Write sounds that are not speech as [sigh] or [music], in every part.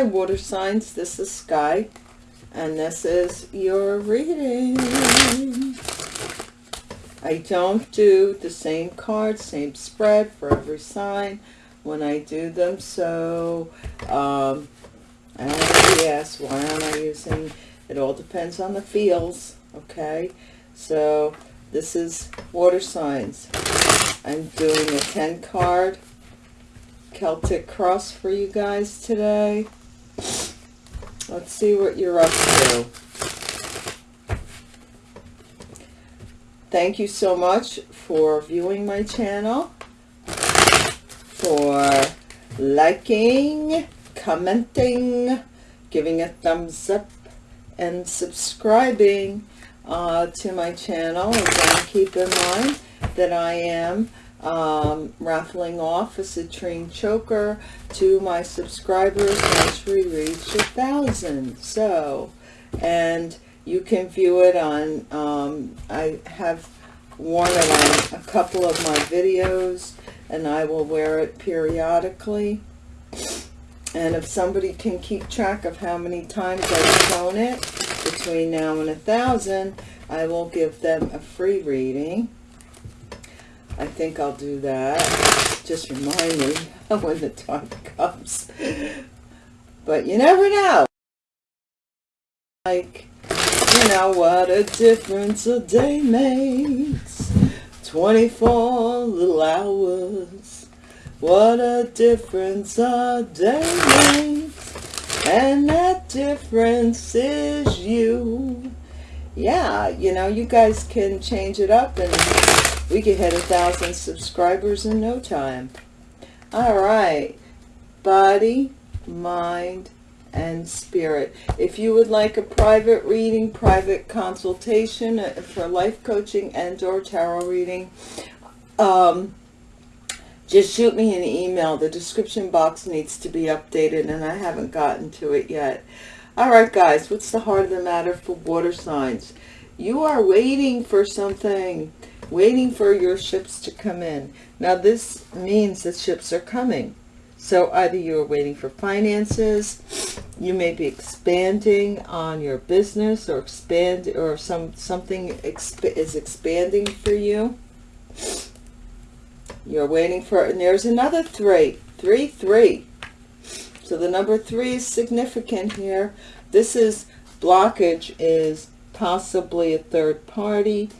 Hi, water signs. This is Sky, and this is your reading. I don't do the same card, same spread for every sign when I do them, so um, I why am I using, it all depends on the feels, okay? So this is water signs. I'm doing a 10 card Celtic cross for you guys today. Let's see what you're up to. Thank you so much for viewing my channel, for liking, commenting, giving a thumbs up, and subscribing uh, to my channel. And keep in mind that I am um, raffling off a citrine choker to my subscribers once we reach a thousand. So, and you can view it on, um, I have worn it on a couple of my videos and I will wear it periodically. And if somebody can keep track of how many times I've shown it between now and a thousand, I will give them a free reading. I think I'll do that. Just remind me [laughs] when the time comes. But you never know. Like, you know, what a difference a day makes. 24 little hours. What a difference a day makes. And that difference is you. Yeah, you know, you guys can change it up and we could hit a thousand subscribers in no time. All right. Body, mind, and spirit. If you would like a private reading, private consultation uh, for life coaching and or tarot reading, um, just shoot me an email. The description box needs to be updated and I haven't gotten to it yet. All right, guys, what's the heart of the matter for water signs? You are waiting for something waiting for your ships to come in. Now this means that ships are coming. So either you're waiting for finances, you may be expanding on your business or expand or some something exp is expanding for you. You're waiting for, and there's another three, three, three. So the number three is significant here. This is blockage is possibly a third party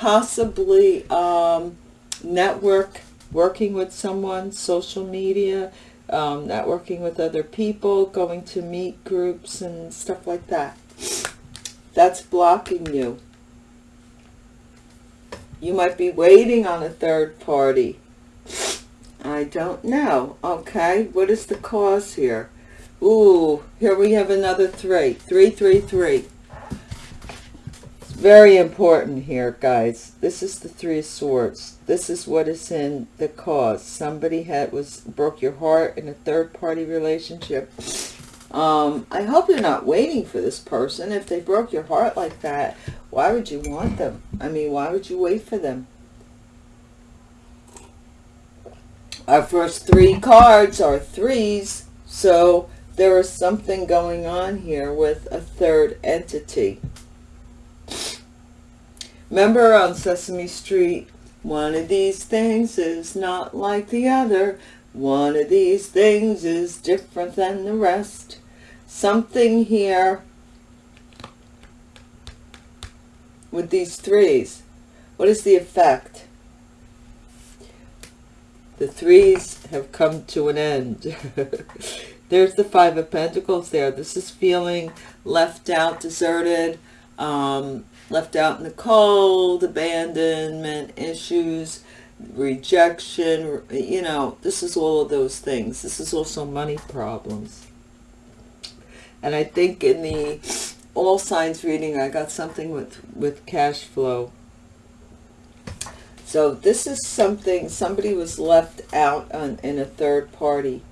possibly um, network, working with someone, social media, um, networking with other people, going to meet groups and stuff like that. That's blocking you. You might be waiting on a third party. I don't know. Okay, what is the cause here? Ooh, here we have another three. Three, three, three very important here, guys. This is the Three of Swords. This is what is in the cause. Somebody had was broke your heart in a third-party relationship. Um, I hope you're not waiting for this person. If they broke your heart like that, why would you want them? I mean, why would you wait for them? Our first three cards are threes, so there is something going on here with a third entity. Remember on Sesame Street, one of these things is not like the other. One of these things is different than the rest. Something here with these threes. What is the effect? The threes have come to an end. [laughs] There's the Five of Pentacles there. This is feeling left out, deserted, um, left out in the cold, abandonment issues, rejection, you know, this is all of those things. This is also money problems. And I think in the all signs reading, I got something with, with cash flow. So this is something, somebody was left out on, in a third party.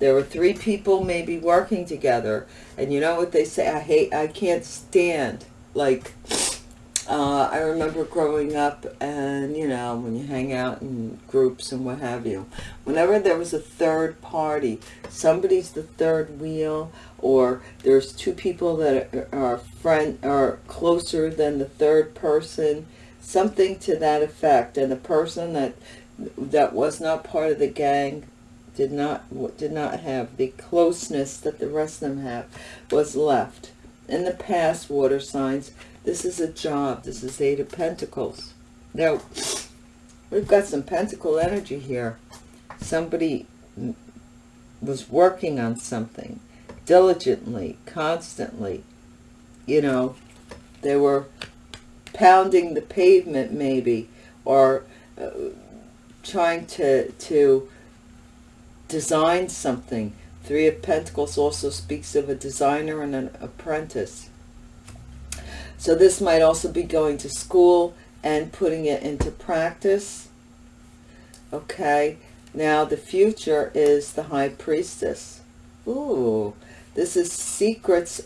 There were three people maybe working together. And you know what they say? I hate, I can't stand like uh, I remember growing up and, you know, when you hang out in groups and what have you, whenever there was a third party, somebody's the third wheel or there's two people that are friend are closer than the third person, something to that effect. And the person that that was not part of the gang did not did not have the closeness that the rest of them have was left. In the past, water signs, this is a job. This is Eight of Pentacles. Now, we've got some Pentacle energy here. Somebody was working on something diligently, constantly. You know, they were pounding the pavement maybe, or uh, trying to, to design something. Three of Pentacles also speaks of a designer and an apprentice. So this might also be going to school and putting it into practice. Okay, now the future is the High Priestess. Ooh, this is secrets.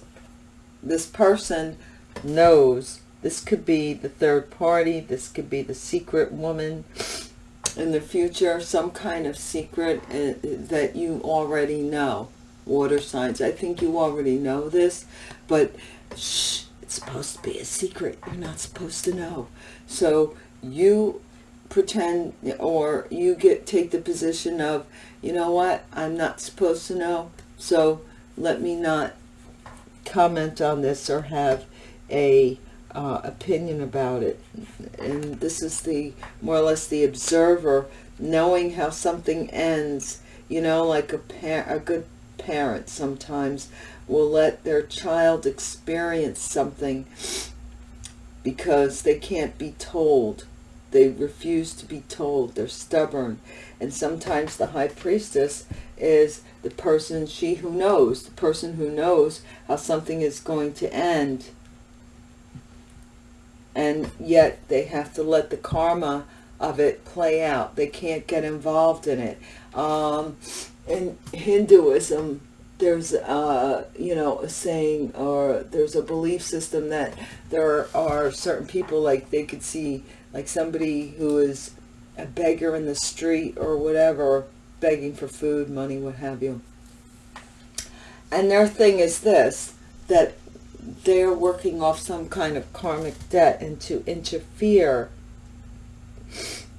This person knows. This could be the third party. This could be the secret woman in the future. Some kind of secret uh, that you already know. Water signs. I think you already know this, but shh it's supposed to be a secret. You're not supposed to know. So you pretend or you get take the position of, you know what, I'm not supposed to know. So let me not comment on this or have a uh, opinion about it. And this is the more or less the observer knowing how something ends. You know, like a, a good parent sometimes will let their child experience something because they can't be told. They refuse to be told. They're stubborn. And sometimes the high priestess is the person, she who knows, the person who knows how something is going to end. And yet they have to let the karma of it play out. They can't get involved in it. Um, in Hinduism, there's you know a saying or there's a belief system that there are certain people like they could see like somebody who is a beggar in the street or whatever begging for food money what have you and their thing is this that they're working off some kind of karmic debt and to interfere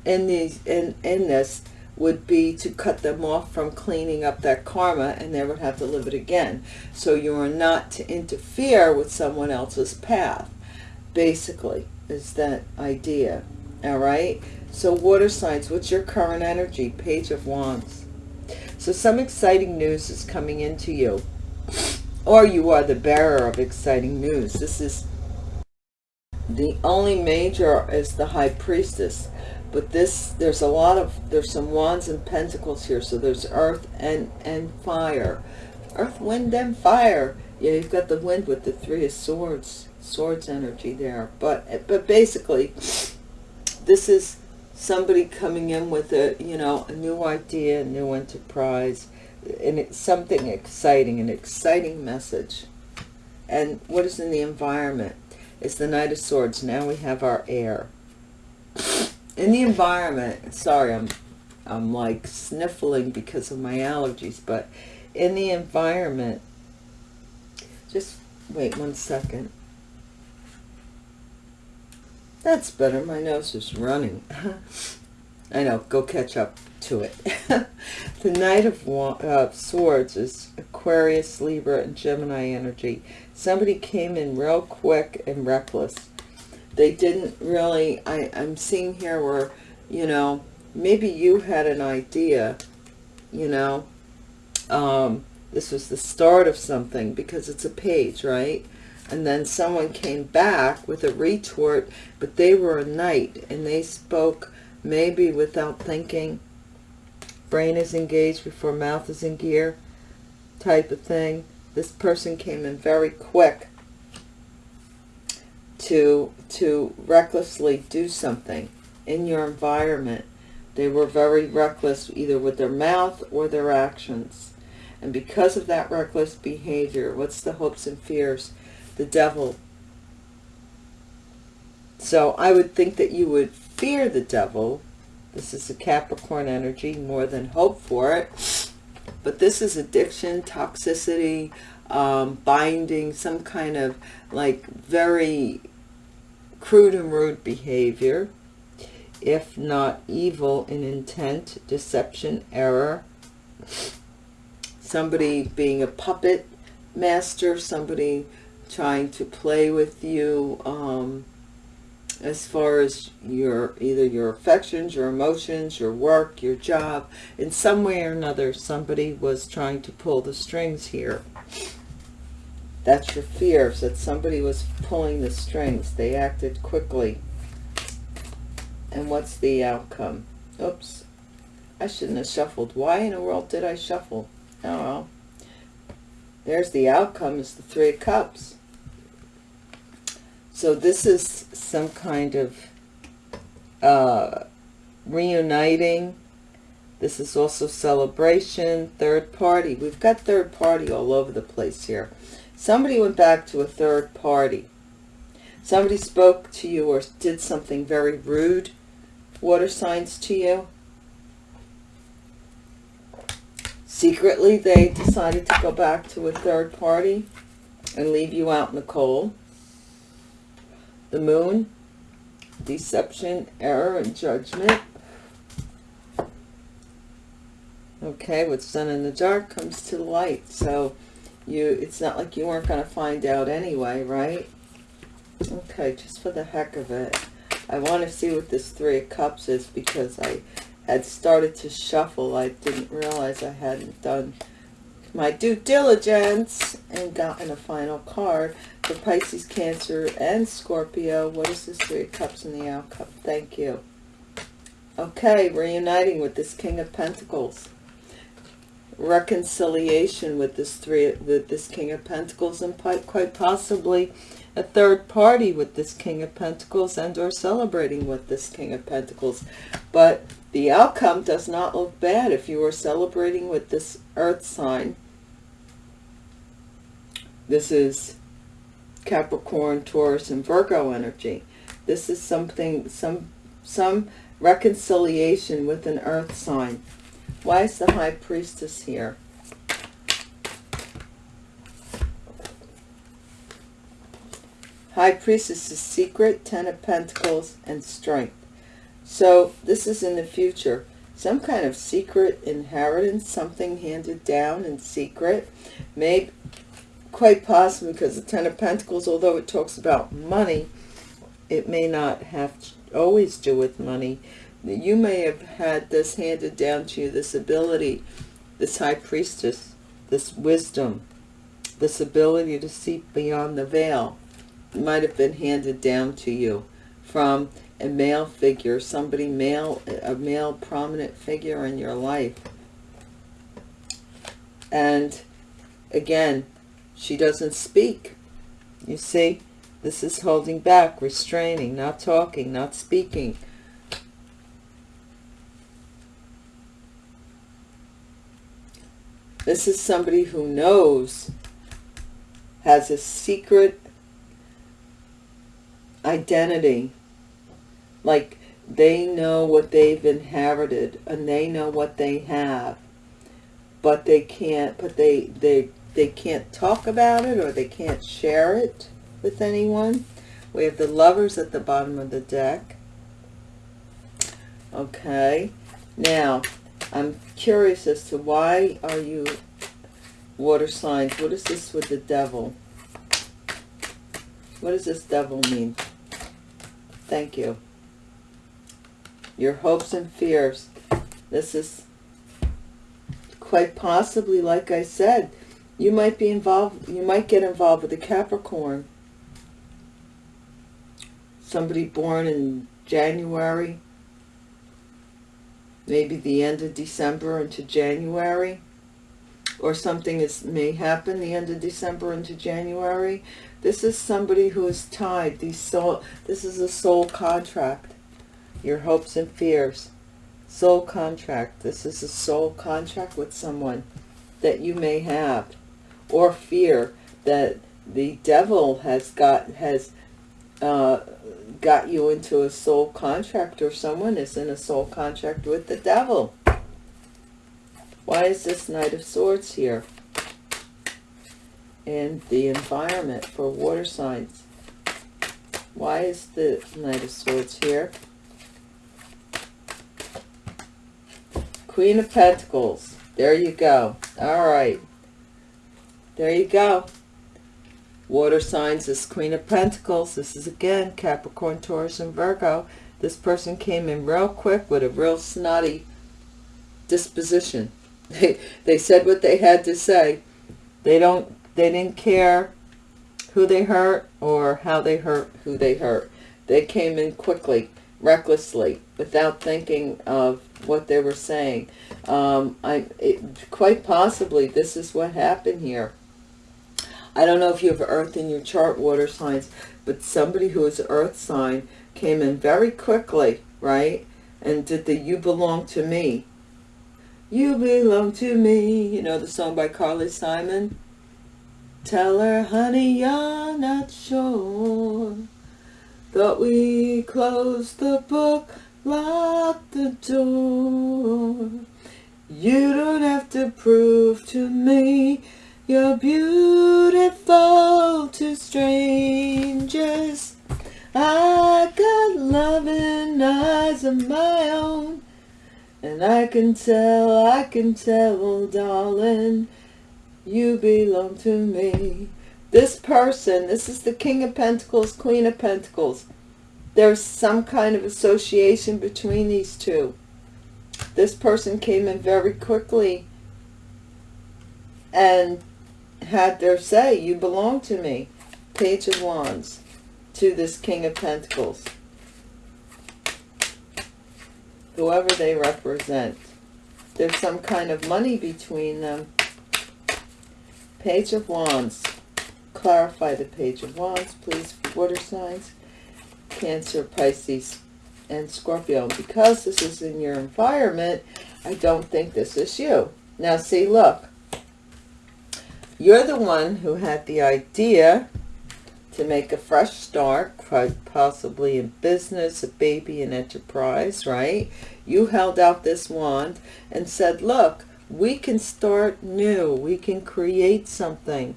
in these in in this would be to cut them off from cleaning up that karma and they would have to live it again. So you are not to interfere with someone else's path, basically, is that idea. All right? So water signs, what's your current energy? Page of Wands. So some exciting news is coming into you. Or you are the bearer of exciting news. This is the only major is the High Priestess. But this there's a lot of there's some wands and pentacles here. So there's earth and and fire. Earth wind and fire. Yeah you've got the wind with the three of swords swords energy there. But but basically this is somebody coming in with a you know a new idea a new enterprise and it's something exciting an exciting message and what is in the environment it's the knight of swords now we have our air in the environment, sorry, I'm, I'm like sniffling because of my allergies, but in the environment, just wait one second. That's better. My nose is running. [laughs] I know. Go catch up to it. [laughs] the Knight of uh, Swords is Aquarius, Libra, and Gemini energy. Somebody came in real quick and reckless they didn't really, I, I'm seeing here where, you know, maybe you had an idea, you know, um, this was the start of something because it's a page, right? And then someone came back with a retort, but they were a knight and they spoke maybe without thinking. Brain is engaged before mouth is in gear type of thing. This person came in very quick to to recklessly do something in your environment. They were very reckless either with their mouth or their actions. And because of that reckless behavior, what's the hopes and fears? The devil So I would think that you would fear the devil. This is a Capricorn energy, more than hope for it. But this is addiction, toxicity, um, binding, some kind of like very crude and rude behavior, if not evil in intent, deception, error, somebody being a puppet master, somebody trying to play with you um, as far as your either your affections, your emotions, your work, your job. In some way or another, somebody was trying to pull the strings here. That's your fears, that somebody was pulling the strings. They acted quickly. And what's the outcome? Oops. I shouldn't have shuffled. Why in the world did I shuffle? Oh well. There's the outcome is the Three of Cups. So this is some kind of uh, reuniting. This is also celebration, third party. We've got third party all over the place here. Somebody went back to a third party. Somebody spoke to you or did something very rude, water signs to you. Secretly, they decided to go back to a third party and leave you out in the cold. The moon, deception, error, and judgment. Okay, what's done in the dark comes to light. So you it's not like you weren't going to find out anyway, right? Okay, just for the heck of it. I want to see what this Three of Cups is because I had started to shuffle. I didn't realize I hadn't done my due diligence and gotten a final card for Pisces, Cancer, and Scorpio. What is this Three of Cups in the outcome? Thank you. Okay, reuniting with this King of Pentacles. Reconciliation with this three, with this King of Pentacles, and quite possibly a third party with this King of Pentacles and or celebrating with this King of Pentacles. But the outcome does not look bad if you are celebrating with this earth sign. This is Capricorn, Taurus, and Virgo energy. This is something, some, some reconciliation with an earth sign. Why is the High Priestess here? High Priestess is secret, Ten of Pentacles, and strength. So this is in the future. Some kind of secret inheritance, something handed down in secret. Maybe, quite possibly because the Ten of Pentacles, although it talks about money, it may not have to always do with money. You may have had this handed down to you, this ability, this High Priestess, this wisdom, this ability to see beyond the veil might have been handed down to you from a male figure, somebody male, a male prominent figure in your life. And again, she doesn't speak. You see, this is holding back, restraining, not talking, not speaking. This is somebody who knows, has a secret identity. Like they know what they've inherited and they know what they have. But they can't, but they, they, they can't talk about it or they can't share it with anyone. We have the lovers at the bottom of the deck. Okay. Now, I'm curious as to why are you water signs? What is this with the devil? What does this devil mean? Thank you. Your hopes and fears. This is quite possibly, like I said, you might be involved, you might get involved with a Capricorn. Somebody born in January, maybe the end of December into January, or something is may happen the end of December into January. This is somebody who is tied. These soul, this is a soul contract. Your hopes and fears. Soul contract. This is a soul contract with someone that you may have. Or fear that the devil has got, has uh, got you into a soul contract or someone is in a soul contract with the devil. Why is this Knight of Swords here? and the environment for water signs. Why is the Knight of Swords here? Queen of Pentacles. There you go. All right. There you go. Water signs is Queen of Pentacles. This is again Capricorn, Taurus, and Virgo. This person came in real quick with a real snotty disposition. They, [laughs] they said what they had to say. They don't they didn't care who they hurt or how they hurt who they hurt. They came in quickly, recklessly, without thinking of what they were saying. Um, I it, quite possibly this is what happened here. I don't know if you have earth in your chart, water signs, but somebody who is earth sign came in very quickly, right? And did the you belong to me. You belong to me. You know the song by Carly Simon? Tell her, honey, you're not sure. Thought we closed the book, locked the door. You don't have to prove to me you're beautiful to strangers. I got loving eyes of my own. And I can tell, I can tell, oh, darling, you belong to me. This person, this is the King of Pentacles, Queen of Pentacles. There's some kind of association between these two. This person came in very quickly and had their say, you belong to me. Page of Wands to this King of Pentacles. Whoever they represent. There's some kind of money between them. Page of Wands. Clarify the Page of Wands, please, water signs. Cancer, Pisces, and Scorpio. Because this is in your environment, I don't think this is you. Now see, look. You're the one who had the idea to make a fresh start, possibly in business, a baby, an enterprise, right? You held out this wand and said, look, we can start new. We can create something.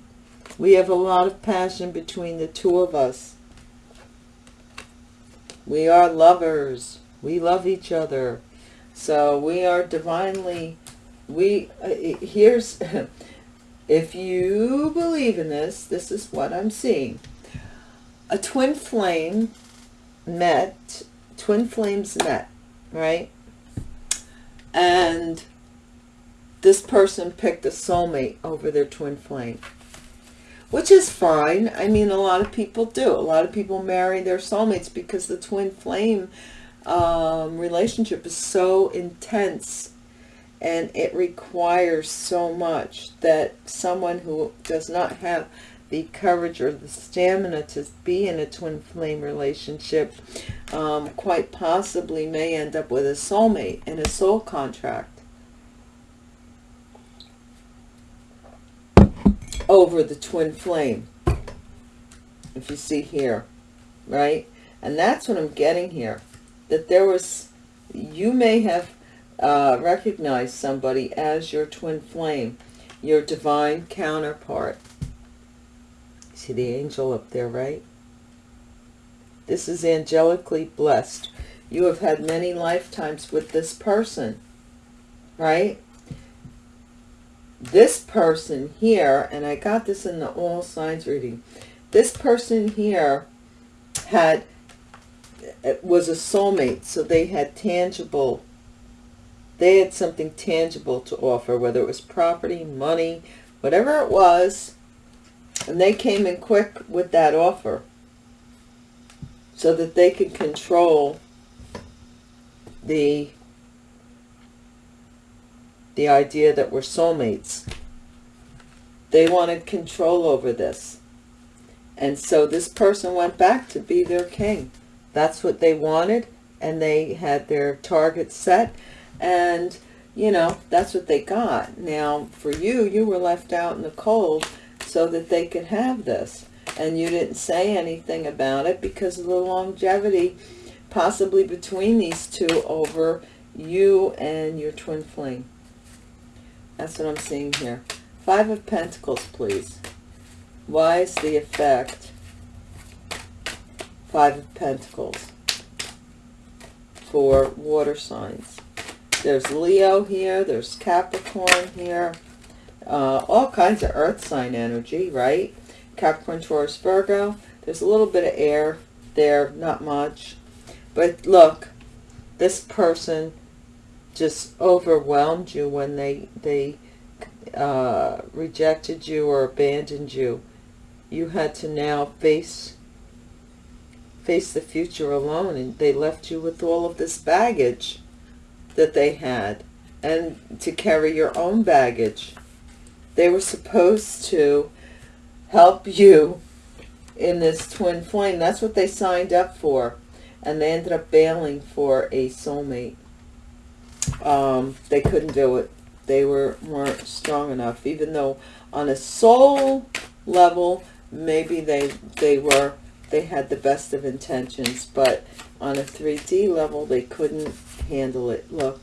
We have a lot of passion between the two of us. We are lovers. We love each other. So we are divinely, we, uh, here's, [laughs] if you believe in this, this is what I'm seeing. A twin flame met, twin flames met, right? And this person picked a soulmate over their twin flame. Which is fine. I mean, a lot of people do. A lot of people marry their soulmates because the twin flame um, relationship is so intense and it requires so much that someone who does not have the courage or the stamina to be in a twin flame relationship um, quite possibly may end up with a soulmate and a soul contract over the twin flame if you see here right and that's what I'm getting here that there was you may have uh, recognize somebody as your twin flame, your divine counterpart. See the angel up there, right? This is angelically blessed. You have had many lifetimes with this person, right? This person here, and I got this in the all signs reading, this person here had was a soulmate, so they had tangible they had something tangible to offer, whether it was property, money, whatever it was, and they came in quick with that offer so that they could control the the idea that we're soulmates. They wanted control over this. And so this person went back to be their king. That's what they wanted, and they had their target set and you know that's what they got now for you you were left out in the cold so that they could have this and you didn't say anything about it because of the longevity possibly between these two over you and your twin flame. That's what I'm seeing here. Five of Pentacles, please. Why is the effect? Five of Pentacles for water signs. There's Leo here. There's Capricorn here. Uh, all kinds of earth sign energy, right? Capricorn, Taurus, Virgo. There's a little bit of air there, not much. But look, this person just overwhelmed you when they they uh, rejected you or abandoned you. You had to now face face the future alone, and they left you with all of this baggage that they had, and to carry your own baggage. They were supposed to help you in this twin flame. That's what they signed up for. And they ended up bailing for a soulmate. Um, they couldn't do it. They were weren't strong enough. Even though on a soul level, maybe they they were they had the best of intentions. But on a 3D level, they couldn't handle it. Look,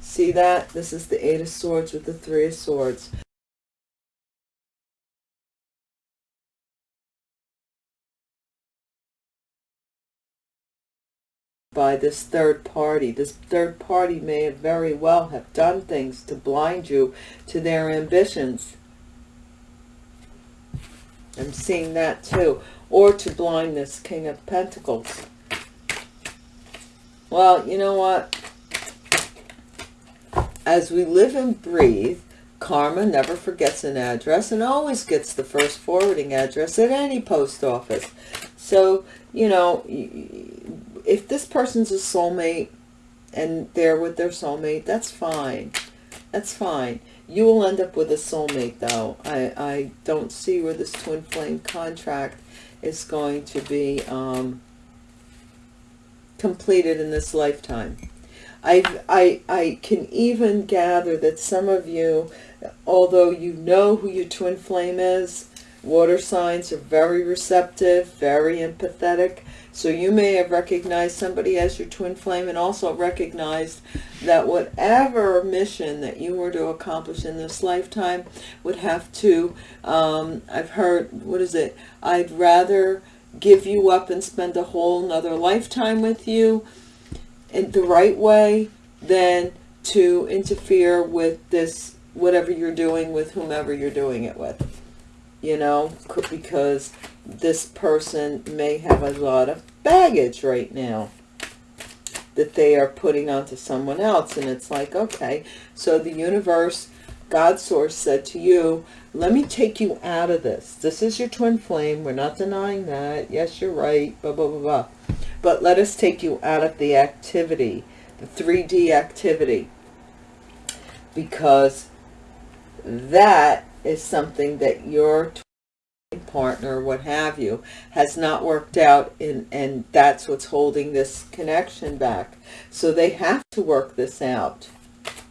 see that? This is the Eight of Swords with the Three of Swords. By this third party. This third party may have very well have done things to blind you to their ambitions. I'm seeing that too. Or to blind this King of Pentacles. Well, you know what? As we live and breathe, karma never forgets an address and always gets the first forwarding address at any post office. So, you know, if this person's a soulmate and they're with their soulmate, that's fine. That's fine. You will end up with a soulmate, though. I, I don't see where this twin flame contract is going to be um, completed in this lifetime. I, I, I can even gather that some of you, although you know who your twin flame is, water signs are very receptive, very empathetic, so you may have recognized somebody as your twin flame and also recognized that whatever mission that you were to accomplish in this lifetime would have to, um, I've heard, what is it? I'd rather give you up and spend a whole nother lifetime with you in the right way than to interfere with this, whatever you're doing with whomever you're doing it with you know, because this person may have a lot of baggage right now that they are putting onto someone else. And it's like, okay, so the universe, God source said to you, let me take you out of this. This is your twin flame. We're not denying that. Yes, you're right, blah, blah, blah, blah. But let us take you out of the activity, the 3D activity, because that is something that your partner, what have you, has not worked out and, and that's what's holding this connection back. So they have to work this out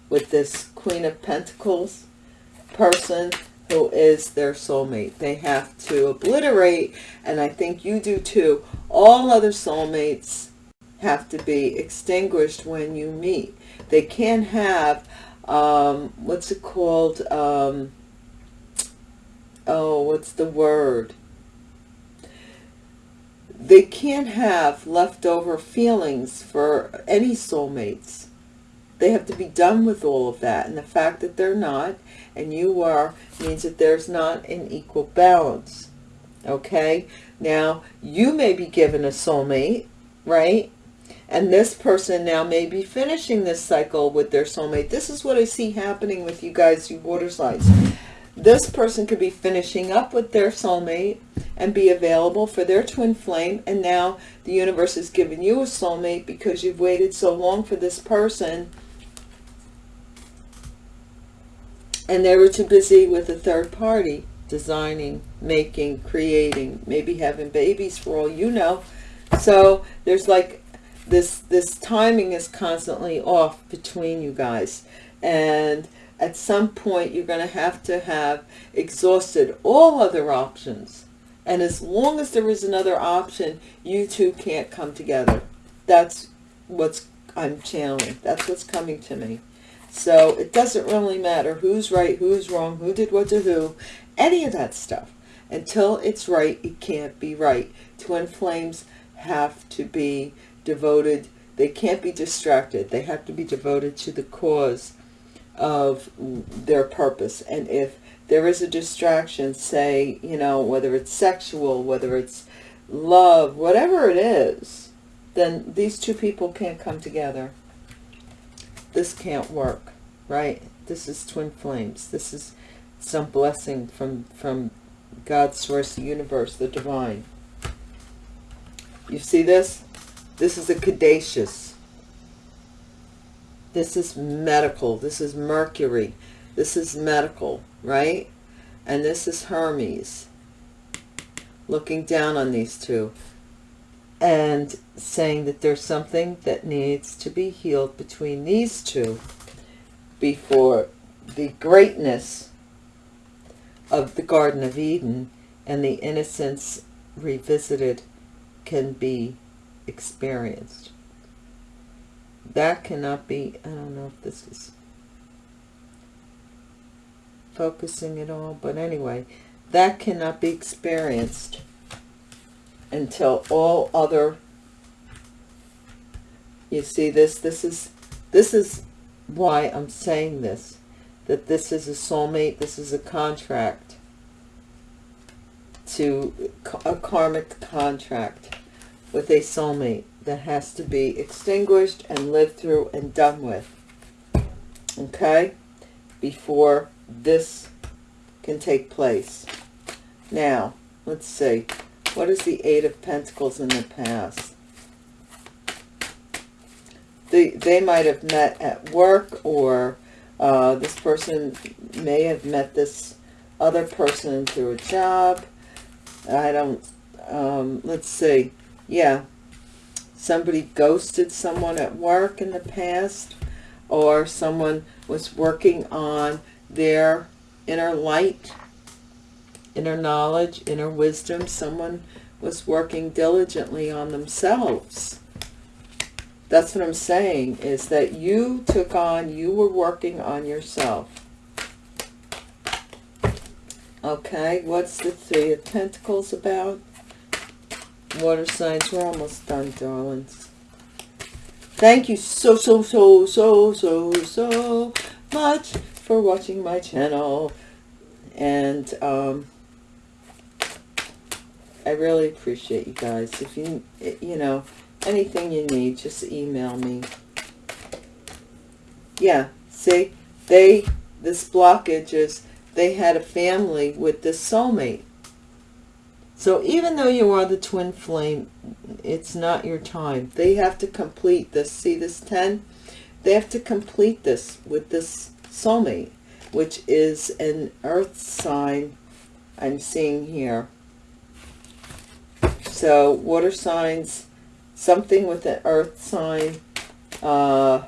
with this Queen of Pentacles person who is their soulmate. They have to obliterate, and I think you do too, all other soulmates have to be extinguished when you meet. They can't have, um, what's it called, um, oh, what's the word? They can't have leftover feelings for any soulmates. They have to be done with all of that. And the fact that they're not, and you are, means that there's not an equal balance. Okay? Now, you may be given a soulmate, right? And this person now may be finishing this cycle with their soulmate. This is what I see happening with you guys, you water signs this person could be finishing up with their soulmate and be available for their twin flame. And now the universe has given you a soulmate because you've waited so long for this person. And they were too busy with a third party, designing, making, creating, maybe having babies for all you know. So there's like this, this timing is constantly off between you guys. And at some point you're going to have to have exhausted all other options And as long as there is another option, you two can't come together. That's what's I'm channeling. That's what's coming to me. So it doesn't really matter who's right, who's wrong, who did what to who, any of that stuff. Until it's right, it can't be right. Twin flames have to be devoted. They can't be distracted. They have to be devoted to the cause of their purpose. And if there is a distraction, say, you know, whether it's sexual, whether it's love, whatever it is, then these two people can't come together. This can't work, right? This is twin flames. This is some blessing from, from God's source, the universe, the divine. You see this? This is a caduceus. This is medical. This is Mercury. This is medical, right? And this is Hermes looking down on these two and saying that there's something that needs to be healed between these two before the greatness of the Garden of Eden and the innocence revisited can be experienced. That cannot be, I don't know if this is focusing at all, but anyway, that cannot be experienced until all other, you see this, this is, this is why I'm saying this that this is a soulmate, this is a contract to a karmic contract with a soulmate that has to be extinguished and lived through and done with. Okay? Before this can take place. Now, let's see. What is the Eight of Pentacles in the past? They, they might have met at work or uh, this person may have met this other person through a job. I don't, um, let's see. Yeah, somebody ghosted someone at work in the past or someone was working on their inner light, inner knowledge, inner wisdom. Someone was working diligently on themselves that's what I'm saying, is that you took on, you were working on yourself. Okay, what's the Three of Pentacles about? Water signs, we're almost done, darlings. Thank you so, so, so, so, so, so much for watching my channel. And um, I really appreciate you guys. If you, you know, anything you need, just email me. Yeah, see, they, this blockage is, they had a family with this soulmate. So even though you are the twin flame, it's not your time. They have to complete this. See this 10? They have to complete this with this soulmate, which is an earth sign I'm seeing here. So water signs something with an earth sign uh,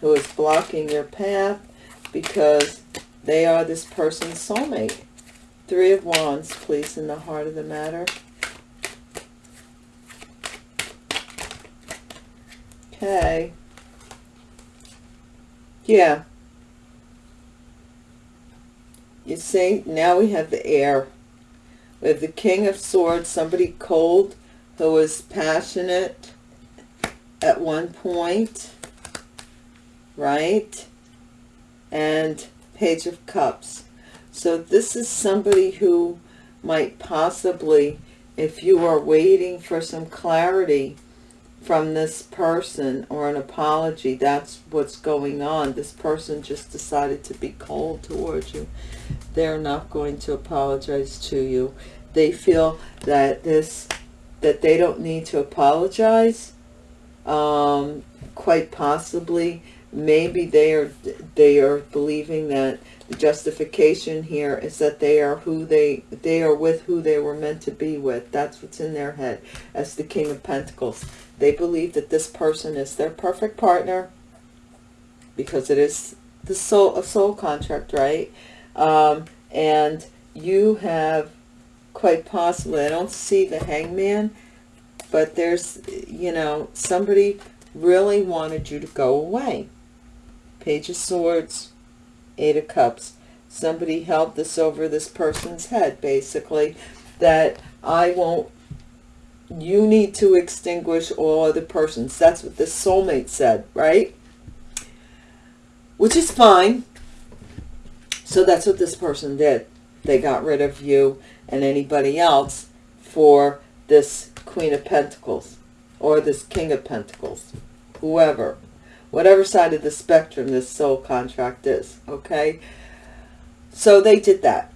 who is blocking your path because they are this person's soulmate. Three of Wands, please, in the heart of the matter. Okay. Yeah. You see, now we have the air. We have the King of Swords, somebody cold who was passionate at one point, right? And Page of Cups. So this is somebody who might possibly, if you are waiting for some clarity from this person or an apology, that's what's going on. This person just decided to be cold towards you they're not going to apologize to you. They feel that this, that they don't need to apologize. Um, quite possibly, maybe they are, they are believing that the justification here is that they are who they, they are with who they were meant to be with. That's what's in their head as the King of Pentacles. They believe that this person is their perfect partner because it is the soul, a soul contract, right? Um, and you have quite possibly, I don't see the hangman, but there's, you know, somebody really wanted you to go away. Page of Swords, Eight of Cups. Somebody held this over this person's head, basically, that I won't, you need to extinguish all other persons. That's what the soulmate said, right? Which is fine. So that's what this person did. They got rid of you and anybody else for this Queen of Pentacles or this King of Pentacles, whoever, whatever side of the spectrum this soul contract is, okay? So they did that.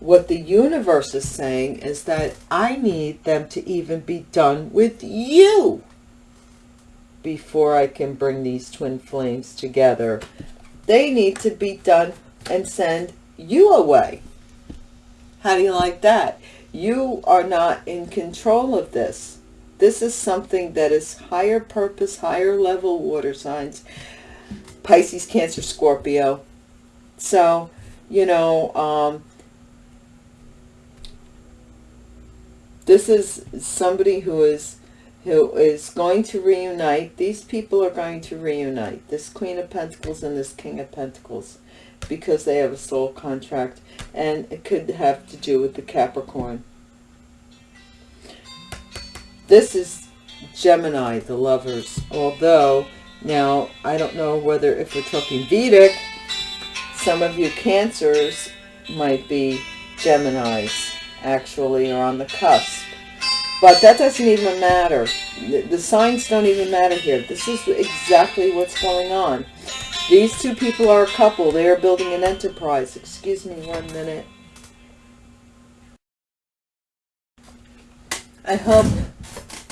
What the universe is saying is that I need them to even be done with you before I can bring these twin flames together. They need to be done and send you away. How do you like that? You are not in control of this. This is something that is higher purpose, higher level water signs. Pisces, Cancer, Scorpio. So, you know, um, this is somebody who is who is going to reunite. These people are going to reunite. This Queen of Pentacles and this King of Pentacles because they have a soul contract and it could have to do with the Capricorn. This is Gemini, the lovers, although now I don't know whether if we're talking Vedic, some of you Cancers might be Geminis actually or on the cusp. But that doesn't even matter. The, signs don't even matter here. This is exactly what's going on. These two people are a couple. They are building an enterprise. Excuse me one minute. I hope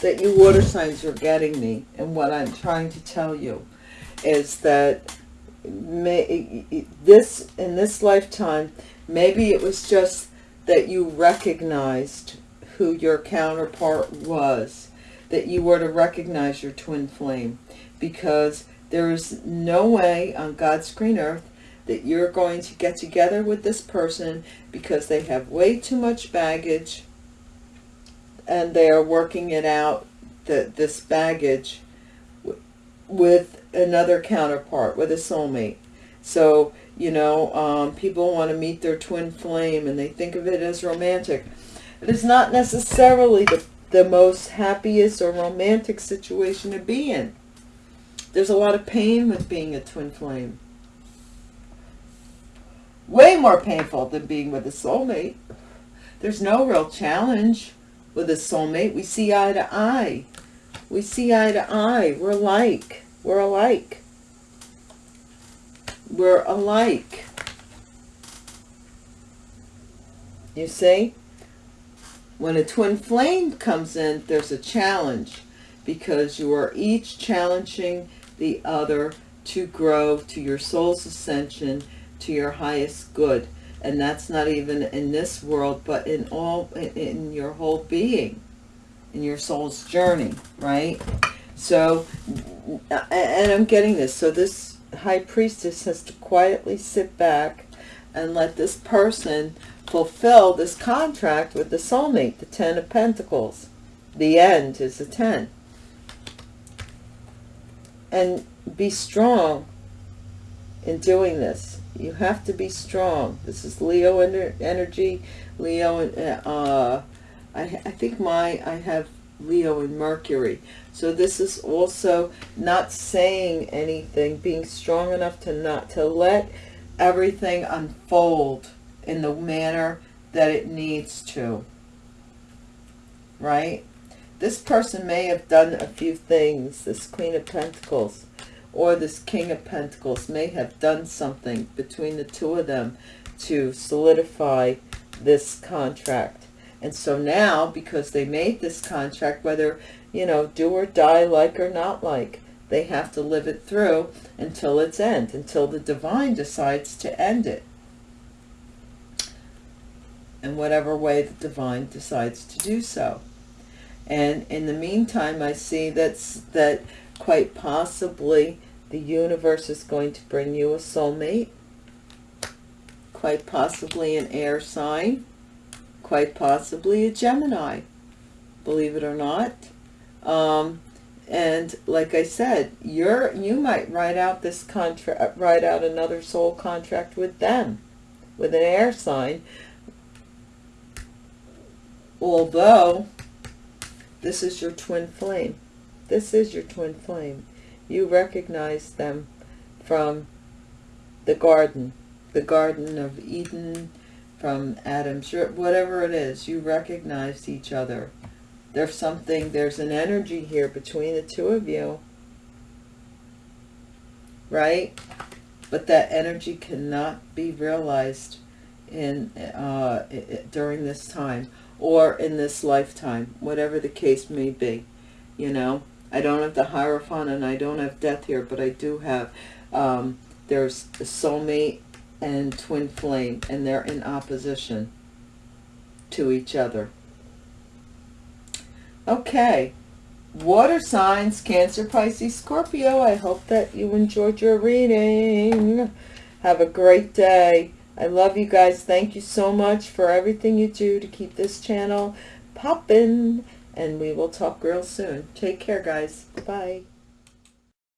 that you water signs are getting me. And what I'm trying to tell you is that may, this in this lifetime, maybe it was just that you recognized who your counterpart was. That you were to recognize your twin flame. Because there is no way on God's green earth that you're going to get together with this person because they have way too much baggage and they are working it out, the, this baggage, with another counterpart, with a soulmate. So, you know, um, people want to meet their twin flame and they think of it as romantic. It is not necessarily the, the most happiest or romantic situation to be in. There's a lot of pain with being a twin flame. Way more painful than being with a soulmate. There's no real challenge with a soulmate. We see eye to eye. We see eye to eye. We're alike. We're alike. We're alike. You see? When a twin flame comes in, there's a challenge because you are each challenging the other to grow to your soul's ascension, to your highest good. And that's not even in this world, but in all, in your whole being, in your soul's journey, right? So, and I'm getting this. So this high priestess has to quietly sit back and let this person fulfill this contract with the soulmate, the Ten of Pentacles. The end is the Ten and be strong in doing this. You have to be strong. This is Leo ener energy. Leo, uh, I, I think my, I have Leo and Mercury. So this is also not saying anything, being strong enough to not, to let everything unfold in the manner that it needs to. Right? This person may have done a few things, this Queen of Pentacles or this King of Pentacles may have done something between the two of them to solidify this contract. And so now, because they made this contract, whether, you know, do or die, like or not like, they have to live it through until its end, until the divine decides to end it. In whatever way the divine decides to do so. And in the meantime, I see that's, that quite possibly the universe is going to bring you a soulmate. quite possibly an air sign, quite possibly a Gemini, believe it or not. Um, and like I said, you're you might write out this contract, write out another soul contract with them, with an air sign. Although this is your twin flame, this is your twin flame. You recognize them from the garden, the Garden of Eden, from Adam's, whatever it is, you recognize each other. There's something, there's an energy here between the two of you. Right? But that energy cannot be realized in uh, during this time or in this lifetime, whatever the case may be. You know, I don't have the Hierophant and I don't have death here, but I do have, um, there's a soulmate and twin flame, and they're in opposition to each other. Okay, water signs, Cancer, Pisces, Scorpio. I hope that you enjoyed your reading. Have a great day. I love you guys. Thank you so much for everything you do to keep this channel popping. And we will talk real soon. Take care, guys. Bye.